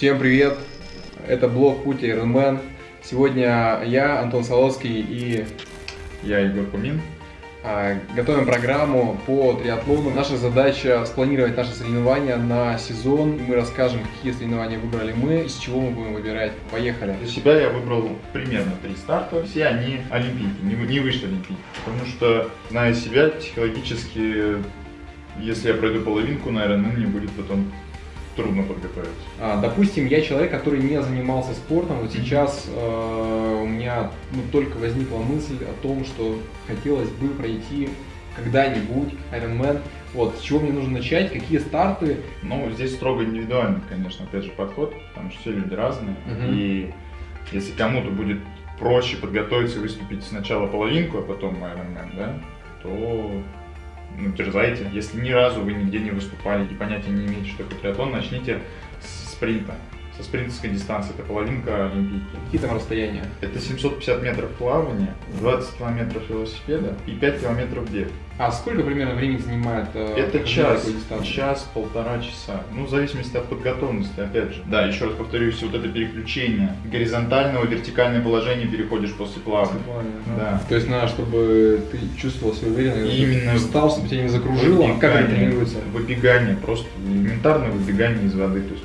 Всем привет! Это блог Пути Ironman. Сегодня я, Антон Солоцкий и Я Егор Кумин. а, готовим программу по триатлону. Наша задача спланировать наши соревнования на сезон. Мы расскажем, какие соревнования выбрали мы, из чего мы будем выбирать. Поехали! Для себя я выбрал примерно три старта. Все они олимпийки, не, не выше олимпийки. Потому что, зная себя, психологически, если я пройду половинку, наверное, мне будет потом трудно подготовиться. А, Допустим, я человек, который не занимался спортом. Вот сейчас э, у меня ну, только возникла мысль о том, что хотелось бы пройти когда-нибудь Ironman. Вот, с чего мне нужно начать, какие старты, Ну, здесь строго индивидуальный, конечно, опять же, подход, потому что все люди разные. Мгм. И если кому-то будет проще подготовиться и выступить сначала половинку, а потом Ironman, да, то ну, дерзайте. Если ни разу вы нигде не выступали и понятия не имеете, что такое триатлон, начните с спринта. Со спринтерской дистанции, это половинка олимпийки. какие там расстояния. Это 750 метров плавания, 20 километров велосипеда и 5 километров бег. А сколько примерно времени занимает э, Это час, час, полтора часа. Ну, в зависимости от подготовленности, опять же. Да, еще раз повторюсь, вот это переключение горизонтального вертикальное положение переходишь после плавания. Да. То есть надо, чтобы ты чувствовал себя уверенно, И именно встал, чтобы тебя не закружило. А как это Выбегание, тренируется? Выбегание, просто элементарное выбегание из воды. То есть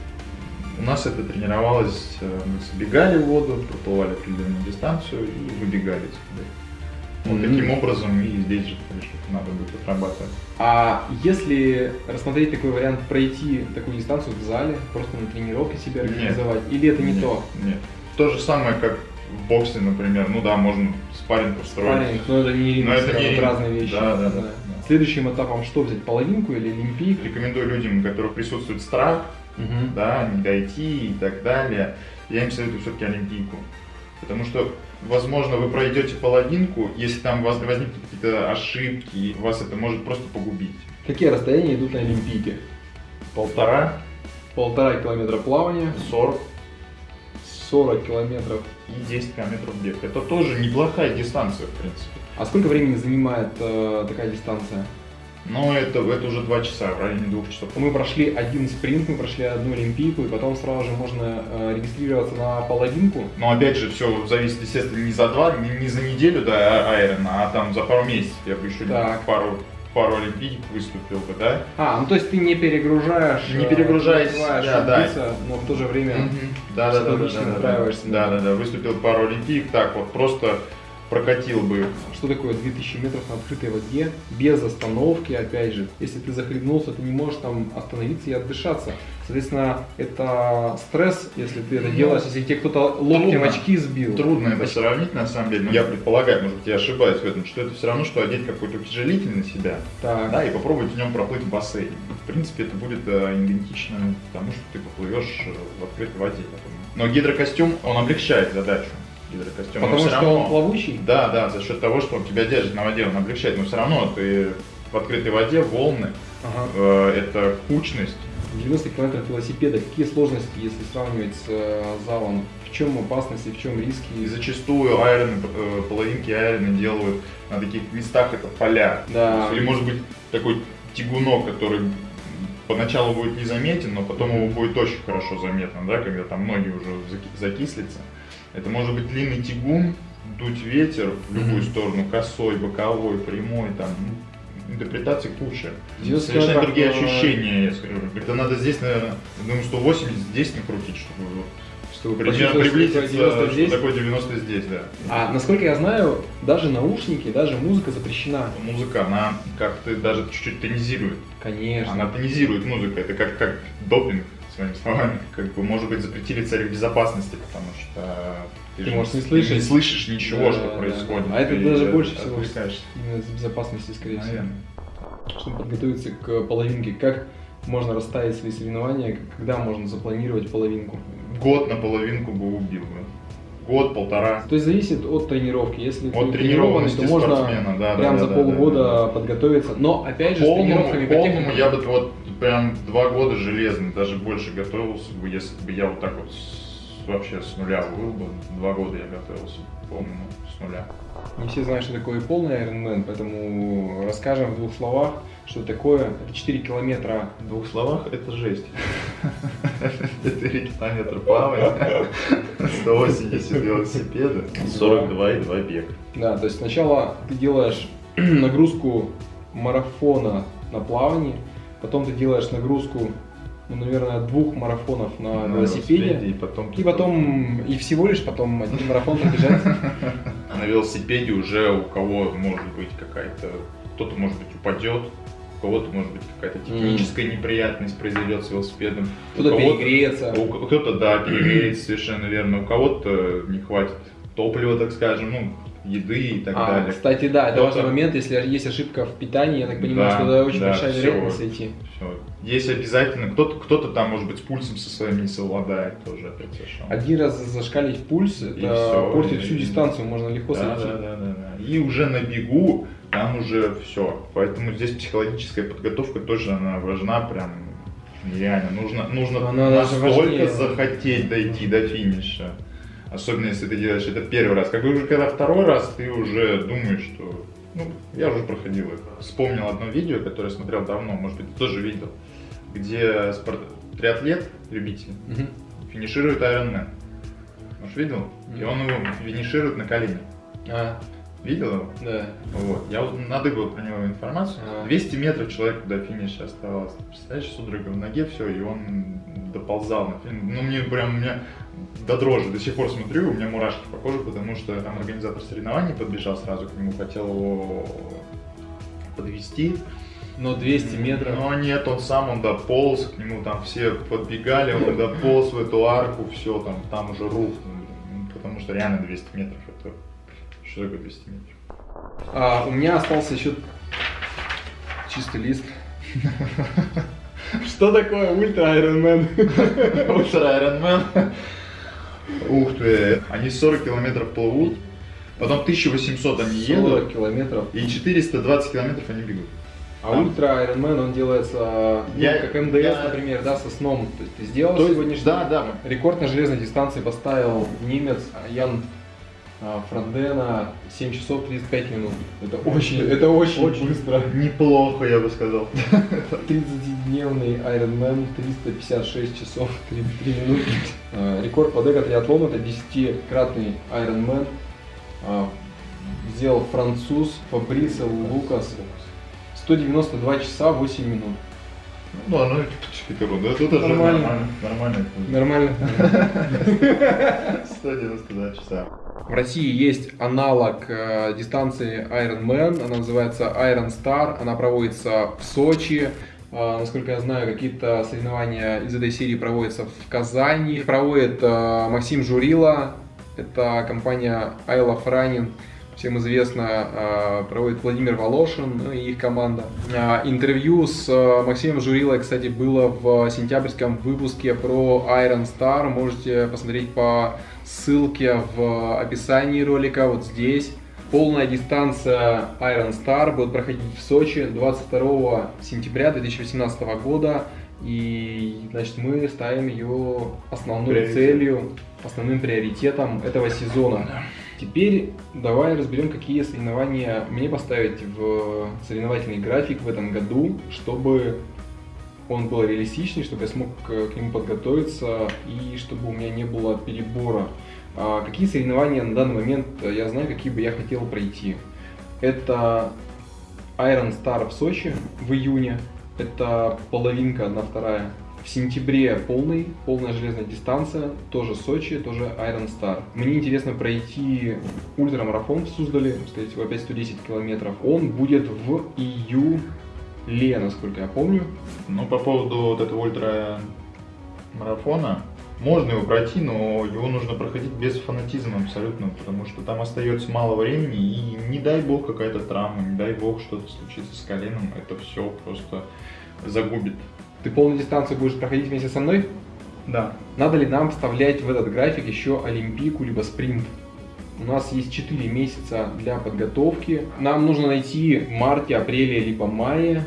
у нас это тренировалось, э, мы забегали в воду, проплывали определенную дистанцию и выбегали из. Вот таким образом и здесь же конечно, надо будет отрабатывать. А если рассмотреть такой вариант, пройти такую дистанцию в зале, просто на тренировке себя Нет. организовать, или это не Нет, то? Нет. То же самое, как в боксе, например. Ну да, можно спарринг построить. Спарринг, но это не Но это не разные вещи. Да, да, да, да. Следующим этапом что взять, половинку или олимпийк? Рекомендую людям, у которых присутствует страх, Мгм. да, не дойти и так далее, я им советую все-таки олимпийку. Потому что, возможно, вы пройдете половинку, если там у вас возникнут какие-то ошибки, вас это может просто погубить. Какие расстояния идут на олимпийке? Полтора, Полтора километра плавания, сорок 40 километров. и 10 километров бег. Это тоже неплохая дистанция, в принципе. А сколько времени занимает э, такая дистанция? Но это, это уже два часа, в районе двух часов. Мы прошли один спринт, мы прошли одну олимпийку, и потом сразу же можно э, регистрироваться на половинку. Но опять же, все зависит, естественно, не за два, не, не за неделю до а- Айрона, а там за пару месяцев. Я бы еще Так. пару, пару олимпийок выступил бы, да? А, ну то есть ты не перегружаешь, Не э, перегружаешь себя, да. убиться, но в то же время Да, да, да, да, да, да, да, да, да, выступил пару олимпиек, так вот просто прокатил бы. что такое 2000 метров на открытой воде, без остановки, опять же. Если ты захлебнулся, ты не можешь там остановиться и отдышаться. Соответственно, это стресс, если ты это Ну, делаешь, если тебе кто-то локтем очки сбил. Трудно это сравнить на самом деле, но я предполагаю, может быть, я ошибаюсь в этом, что это все равно, что одеть какой-то утяжелитель на себя, Так. да, и попробовать в нем проплыть в бассейне. В принципе, это будет э, идентично тому, что ты поплывешь э, в открытой воде. Но гидрокостюм, он облегчает задачу. Гидрокостюм. Потому что равно- он плавучий. Да, да, за счет того, что он тебя держит на воде, он облегчает, но все равно ты в открытой воде, волны, Ага. э, это кучность. 90 километров велосипеда. Какие сложности, если сравнивать с э, залом? В чем опасности, в чем риски? И зачастую айроны, э, половинки айроны делают на таких местах, это поля. Да. Или может быть такой тягунок, который поначалу будет незаметен, но потом его будет очень хорошо заметно, да, когда там ноги уже заки- закислятся. Это может быть длинный тягун, дуть ветер в любую Мгм. сторону, косой, боковой, прямой, там, ну, интерпретаций куча. 90 Совершенно километров, другие ощущения, я скажу. Это надо здесь, наверное, думаю, 180 здесь накрутить, чтобы Чтобы примерно приблизиться, такое 90 что здесь. такое 90 здесь, да. А насколько я знаю, даже наушники, даже музыка запрещена. Музыка, она как-то даже чуть-чуть тонизирует. Конечно. Она тонизирует музыка, это как, как допинг, своими словами. Как бы, может быть, запретили царь безопасности, потому что Ты же можешь не ты слышать. не слышишь ничего, Да, что да, происходит. да. А это Ты даже больше всего. Именно из безопасности, скорее всего. Наверное. Чтобы подготовиться к половинке, как можно расставить свои соревнования, когда можно запланировать половинку? Год на половинку бы убил бы. Год, полтора. То есть зависит от тренировки. Если ты От тренированный, тренированности то можно спортсмена, да, прям да, за да, полгода да, да. подготовиться. Но опять же, с Полному, тренировками по полному я бы вот прям два года железно, даже больше готовился бы, если бы я вот так вот с- вообще с нуля был бы. Два года я готовился, по-моему, с нуля. Не все знают, что такое полный Ironman, поэтому расскажем в двух словах, что такое. Это 4 километра. В двух словах это жесть. 4 километра плавания, 180 велосипеда, 42 и 2 бег. Да, то есть сначала ты делаешь нагрузку марафона на плавании, потом ты делаешь нагрузку ну, наверное, двух марафонов на, на велосипеде. велосипеде. И потом, и потом, и всего лишь потом один марафон пробежать. А на велосипеде уже у кого может быть какая-то, кто-то может быть упадет, у кого-то может быть какая-то техническая неприятность произойдет с велосипедом. Кто-то перегреется. Кто-то, да, перегреется, совершенно верно. У кого-то не хватит топлива, так скажем, ну, еды и так а, далее. Кстати, да, это важный момент, если есть ошибка в питании, я так понимаю, да, что это очень да, большая все, вероятность. Все. Есть обязательно, кто-то кто там, может быть, с пульсом со своим не совладает тоже опять совершенно. Один раз зашкалить пульс, это все, портит всю дистанцию, можно легко да, сойти. Да, да, да, да. И уже на бегу там уже все. Поэтому здесь психологическая подготовка тоже она важна, прям нереально. Нужно, нужно она настолько захотеть дойти до финиша. Особенно если ты делаешь это первый раз. Как бы уже когда второй раз, ты уже думаешь, что ну, я уже проходил это. Вспомнил одно видео, которое смотрел давно, может быть, ты тоже видел, где спорт... триатлет, любитель, угу. финиширует Ironman. Может, видел? Угу. И он его финиширует на колени. А. Видел его? Да. Вот. Я надыбал про него информацию. А. 200 метров человеку до финиша оставалось. Представляешь, судорога в ноге, все, и он доползал. Ну, мне прям, у меня до дрожи до сих пор смотрю, у меня мурашки по коже, потому что там организатор соревнований подбежал сразу к нему, хотел его подвести. Но 200 метров. Но нет, он сам, он дополз, к нему там все подбегали, он дополз в эту арку, все, там, там уже рухнул. Потому что реально 200 метров, это что такое 200 метров? А, у меня остался еще чистый лист. Что такое ультра Ironman? Ультра Ironman. Ух ты, они 40 километров плывут, потом 1800 они едут. 40 километров. И 420 километров они бегут. А ультра Ironman, он делается, ну, я, как МДС, я... например, да, со сном. То есть ты сделал То сегодняшний да, да. рекорд на железной дистанции поставил немец Ян а, Франдена 7 часов 35 минут. Это очень, это очень, очень быстро. Неплохо, я бы сказал. 30-дневный Ironman, 356 часов 33 минуты. А, рекорд по декатриатлону это 10-кратный Ironman. Сделал француз Фабрисо Лукас. 192 часа 8 минут. Ну, оно типа, да, это тоже нормально. Нормально. Нормально. 192 часа. В России есть аналог э, дистанции Ironman, она называется Iron Star, она проводится в Сочи. Э, насколько я знаю, какие-то соревнования из этой серии проводятся в Казани. Их проводит э, Максим Журила, это компания I Love Running всем известно, проводит Владимир Волошин ну, и их команда. Интервью с Максимом Журилой, кстати, было в сентябрьском выпуске про Iron Star. Можете посмотреть по ссылке в описании ролика, вот здесь. Полная дистанция Iron Star будет проходить в Сочи 22 сентября 2018 года. И, значит, мы ставим ее основной Приоритет. целью, основным приоритетом этого сезона. Теперь давай разберем, какие соревнования мне поставить в соревновательный график в этом году, чтобы он был реалистичный, чтобы я смог к нему подготовиться и чтобы у меня не было перебора. А какие соревнования на данный момент я знаю, какие бы я хотел пройти. Это Iron Star в Сочи в июне, это половинка, одна вторая в сентябре полный, полная железная дистанция, тоже Сочи, тоже Iron Star. Мне интересно пройти ультрамарафон в Суздале, всего, опять 110 километров. Он будет в июле, насколько я помню. Ну, по поводу вот этого ультрамарафона, можно его пройти, но его нужно проходить без фанатизма абсолютно, потому что там остается мало времени, и не дай бог какая-то травма, не дай бог что-то случится с коленом, это все просто загубит ты полную дистанцию будешь проходить вместе со мной? Да. Надо ли нам вставлять в этот график еще олимпийку либо спринт? У нас есть 4 месяца для подготовки. Нам нужно найти в марте, апреле, либо мае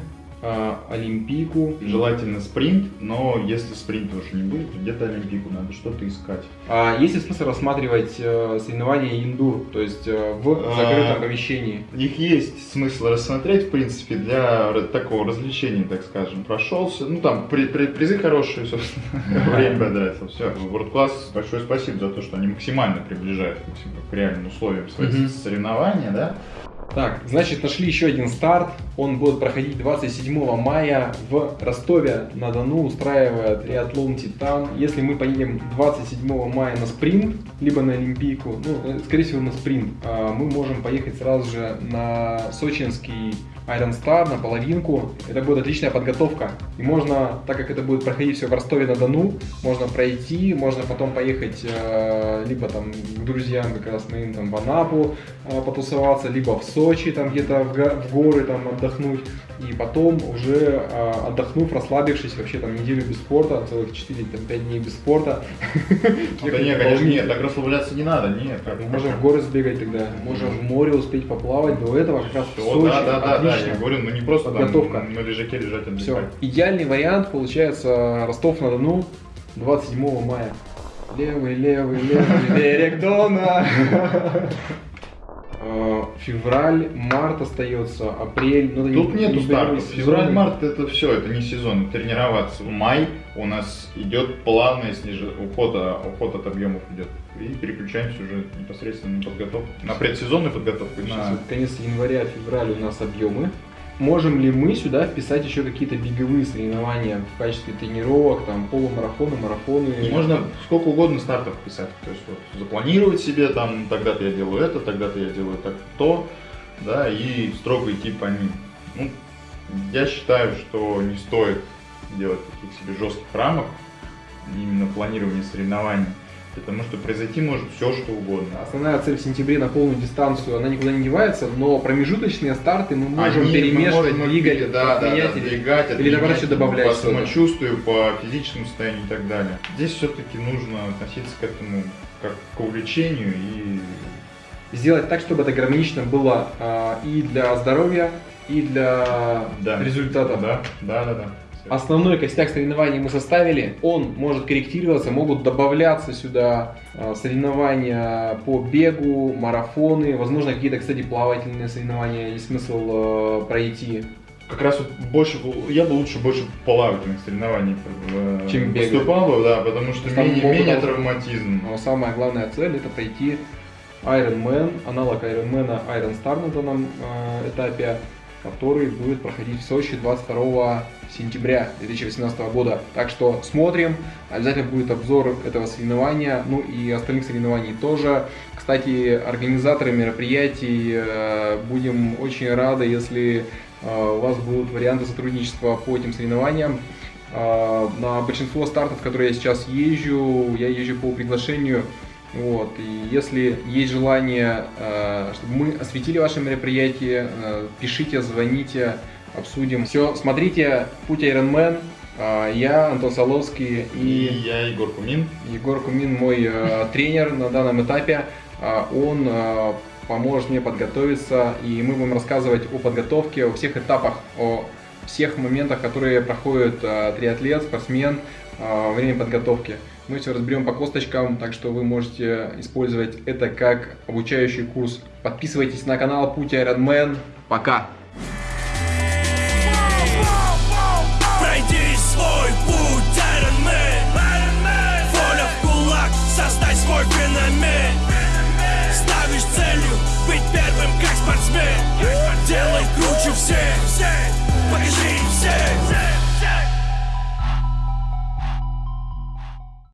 Олимпийку. Желательно спринт, но если спринта уже не будет, то где-то Олимпийку надо что-то искать. А есть ли смысл рассматривать э, соревнования индур, то есть э, в А, закрытом помещении? Их есть смысл рассмотреть, в принципе, для такого развлечения, так скажем. Прошелся, ну там при- при- призы хорошие, собственно, время потратил. Все, World Class, большое спасибо за то, что они максимально приближают к реальным условиям свои соревнования, да. Так, значит, нашли еще один старт. Он будет проходить 27 мая в Ростове-на-Дону, устраивает триатлон «Титан». Если мы поедем 27 мая на спринт, либо на Олимпийку, ну, э, скорее всего, на спринт, а, мы можем поехать сразу же на сочинский Iron Star, на половинку. Это будет отличная подготовка. И можно, так как это будет проходить все в Ростове-на-Дону, можно пройти, можно потом поехать э, либо там к друзьям как раз моим там в Анапу э, потусоваться, либо в Сочи там где-то в, в горы там отдохнуть. И потом уже э, отдохнув, расслабившись, вообще там неделю без спорта, целых 4-5 дней без спорта. Да нет, конечно, нет, так расслабляться не надо, нет. Мы можем в горы сбегать тогда, можем в море успеть поплавать, до этого как раз в Сочи, да, да, да, я говорю, ну не просто Подготовка. на лежаке лежать Все. Идеальный вариант получается Ростов-на-Дону 27 мая. Левый, левый, левый берег Дона. Февраль, март остается, апрель. Ну, Тут не- нету не стартов. сезонный. Февраль-март это все, это не сезон, тренироваться. Май у нас идет плавный сниж- уход, а, уход от объемов идет. И переключаемся уже непосредственно на подготовку. На предсезонную подготовку. Сейчас На... вот конец января, февраль у нас объемы. Можем ли мы сюда вписать еще какие-то беговые соревнования в качестве тренировок, там полумарафоны, марафоны? Можно сколько угодно стартов писать. То есть вот запланировать себе, там, тогда-то я делаю это, тогда-то я делаю так то, да, и строго идти по ним. Ну, я считаю, что не стоит делать таких себе жестких рамок, именно планирования соревнований, потому что произойти может все, что угодно. Основная цель в сентябре на полную дистанцию, она никуда не девается, но промежуточные старты мы можем Они- мы перемешивать, можем двигать, да, да, да, или- двигать, или отменять, наоборот добавлять по самочувствию, по физическому состоянию и так далее. Здесь все-таки нужно относиться к этому как к увлечению и сделать так, чтобы это гармонично было а, и для здоровья, и для да. результата. Да, да, да, да. Основной костяк соревнований мы составили. Он может корректироваться, могут добавляться сюда а, соревнования по бегу, марафоны, возможно какие-то, кстати, плавательные соревнования есть смысл э, пройти. Как раз вот больше, я бы лучше больше плавательных соревнований э, Чем поступал бы, да, потому что Там менее, менее там- травматизм. Но самая главная цель это пройти Ironman, аналог Ironman Iron Star на данном э, этапе, который будет проходить в Сочи 22 сентября 2018 года. Так что смотрим, обязательно будет обзор этого соревнования, ну и остальных соревнований тоже. Кстати, организаторы мероприятий э, будем очень рады, если э, у вас будут варианты сотрудничества по этим соревнованиям. А, На большинство стартов, которые я сейчас езжу, я езжу по приглашению. Вот. И если есть желание, э, чтобы мы осветили ваше мероприятие, э, пишите, звоните, обсудим. Все, смотрите «Путь Ironman». А, Я, Антон Соловский И и я Егор Кумин. Егор Кумин, мой э, тренер на данном этапе. А, Он поможет мне подготовиться, и мы будем рассказывать о подготовке, о всех этапах, о всех моментах, которые проходит э, триатлет, спортсмен во время подготовки. Мы все разберем по косточкам, так что вы можете использовать это как обучающий курс. Подписывайтесь на канал Путь Ironman. Пока! Свой феномен Ставишь целью быть первым, как спортсмен. Делай круче всех, покажи всем